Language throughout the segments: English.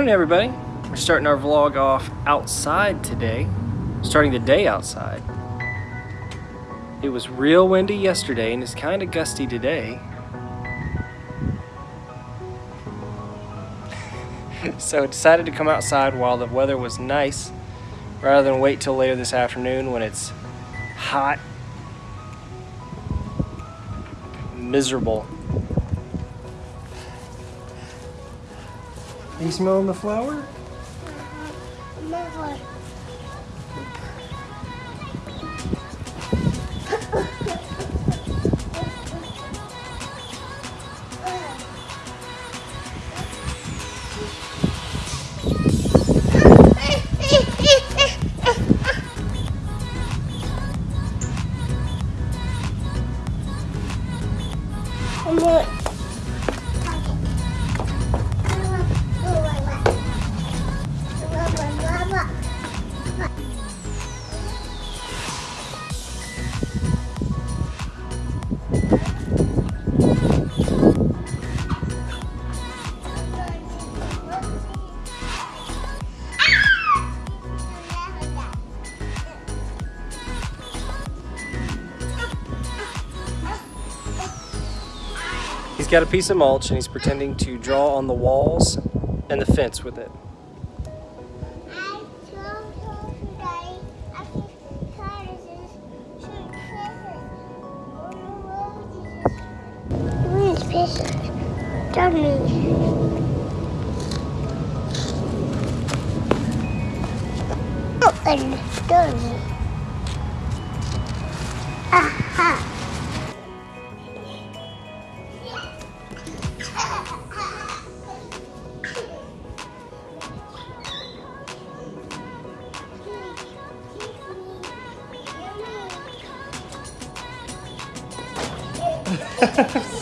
Morning, everybody. We're starting our vlog off outside today, starting the day outside. It was real windy yesterday and it's kind of gusty today. so I decided to come outside while the weather was nice rather than wait till later this afternoon when it's hot, miserable. Are you smelling the flower? Never. He's got a piece of mulch and he's pretending to draw on the walls and the fence with it. Dummy. Open dummy. Aha. Got it.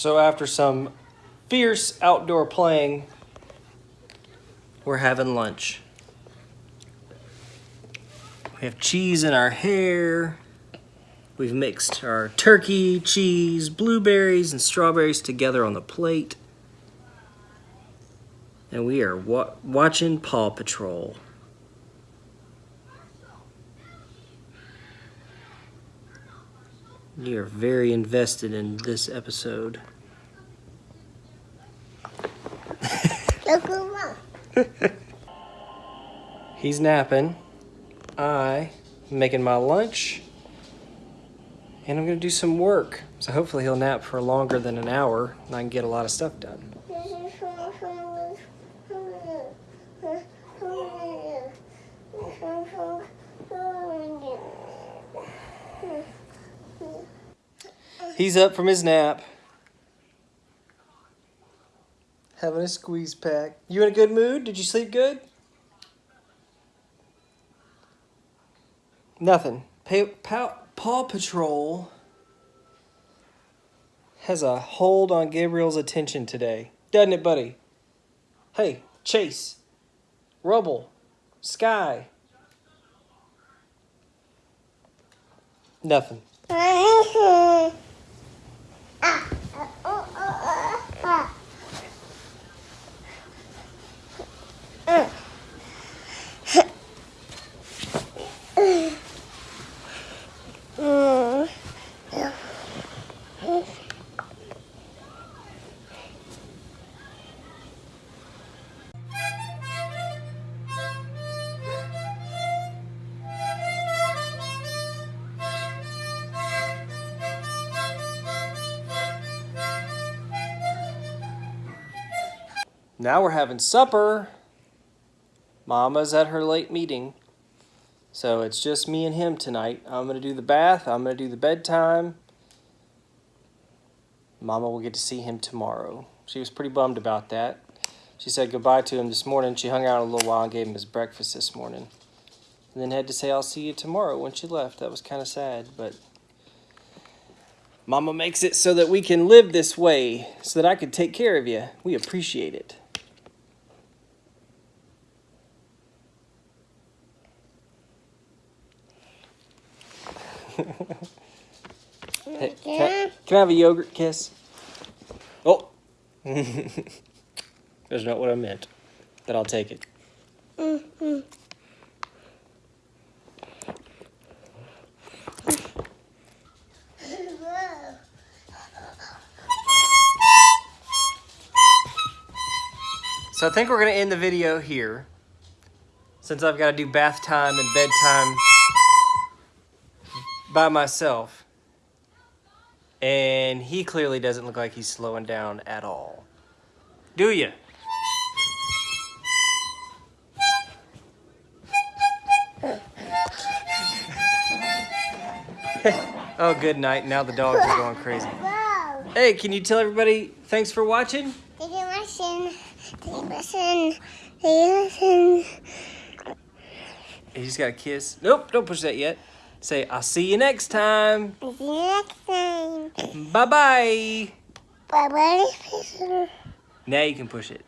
So after some fierce outdoor playing, we're having lunch. We have cheese in our hair. We've mixed our turkey, cheese, blueberries, and strawberries together on the plate. And we are wa watching Paw Patrol. You're very invested in this episode. He's napping. I am making my lunch. And I'm to do some work. So hopefully he'll nap for longer than an hour and I can get a lot of stuff done. He's up from his nap. Having a squeeze pack. You in a good mood? Did you sleep good? Nothing. Pa- Paw, Paw Patrol has a hold on Gabriel's attention today. Doesn't it, buddy? Hey, Chase. Rubble. Sky. Nothing. Now we're having supper. Mama's at her late meeting. So it's just me and him tonight. I'm going to do the bath. I'm going to do the bedtime. Mama will get to see him tomorrow. She was pretty bummed about that. She said goodbye to him this morning. She hung out a little while and gave him his breakfast this morning. And then had to say, I'll see you tomorrow when she left. That was kind of sad, but Mama makes it so that we can live this way, so that I can take care of you. We appreciate it. Hey, can, I, can I have a yogurt kiss? Oh. That's not what I meant. But I'll take it. So I think we're going to end the video here. Since I've got to do bath time and bedtime by myself. And he clearly doesn't look like he's slowing down at all. Do you? oh, good night. Now the dogs are going crazy. Hey, can you tell everybody thanks for watching? Thank you, listen. Thank you, listen. Thank you, listen. You just got a kiss. Nope, don't push that yet. Say, I'll see you next time. See you next time. Bye bye. Bye bye. Now you can push it.